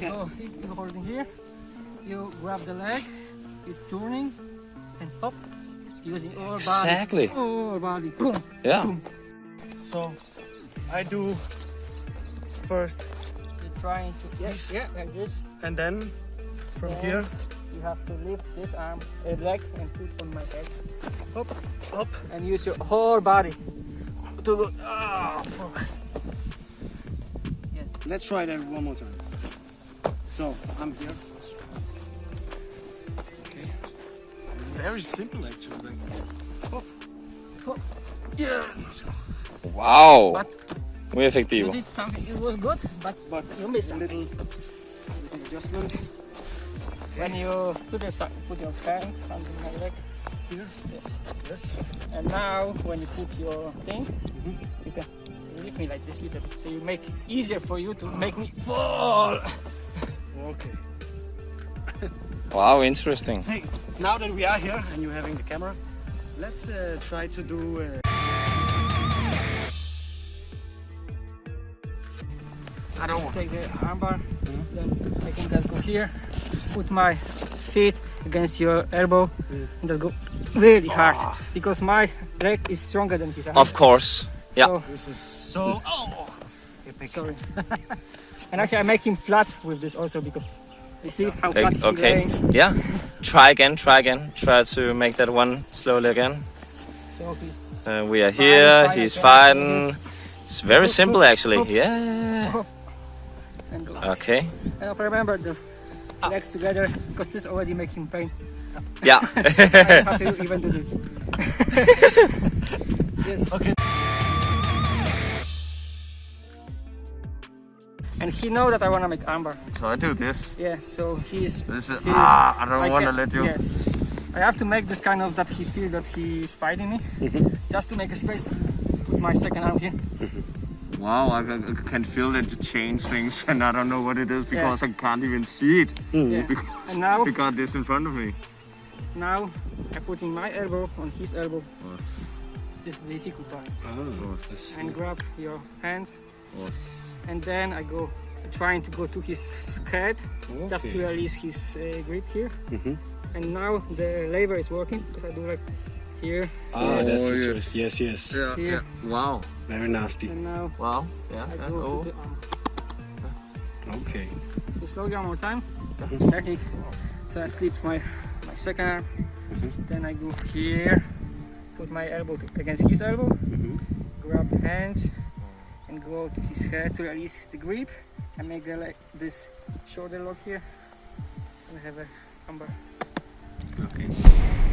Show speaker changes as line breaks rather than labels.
you're holding here. You grab the leg, you're turning, and hop, using all
Exactly.
body. All body. Boom.
Yeah.
So I do first
You're trying to yes, yeah, like this.
and then from
Yeah.
here
You have to lift this arm, uh, leg, and put on my head. Hop,
up.
and use your whole body to go. Ah, fuck. Yes.
Let's try that one more time. So I'm here. Okay. Very simple actually. Like, oh, oh,
Yeah.
Wow.
But
Muy
you
efectivo.
did something. It was good, but
but
you missed
a little, little adjustment
When you to the side, put your hand under my leg.
here.
Yes.
Yes.
And now, when you put your thing, mm-hmm. you can lift me like this little bit. So you make easier for you to make me fall.
Okay.
Wow, interesting.
Hey, now that we are here and you're having the camera, let's uh, try to do. Uh, I don't want.
Take the armbar, then I can just go here, put my feet against your elbow, and just go really hard because my leg is stronger than his arm.
Of course. Yeah.
So,
This is so. Oh. Epic.
sorry. and actually, I make him flat with this also because you see how flat he's
okay.
laying.
Yeah. Try again. Try again. Try to make that one slowly again.
So he's
Uh, we are here.
Fine,
He's
fine,
fighting. It's very simple actually. Yeah.
and.
Okay.
And remember the legs together because this already makes him pain.
Yeah.
I have to even do this. yes.
Okay.
And he know that I wanna make armbar.
so I do this.
Yeah. So he's.
This is
he's
ah. I don't
I
want to let you.
Yes. I have to make this kind of that he feel that he is fighting me, just to make a space to put my second arm here.
Wow, I, I can feel that it change things, and I don't know what it is because I can't even see it
Yeah.
because,
And now,
because this in front of me.
now I'm putting my elbow on his elbow. This is the difficult part.
Oh,
And grab your hand, and then I go trying to go to his head, just to release his uh, grip here. And now the lever is working because I do like here,
Ah, that's
Oh,
the
yeah.
choice. Yes, yes.
Yeah,
Here.
Wow.
Very nasty.
and now
Wow. Yeah.
I go
oh.
to the arm.
Okay.
So slowly one more time. There he. So I slip my my second arm. Then I go here, put my elbow to, against his elbow, grab the hands, and go out his head to release the grip, and make the like this shoulder lock here. And have a armbar.
Okay.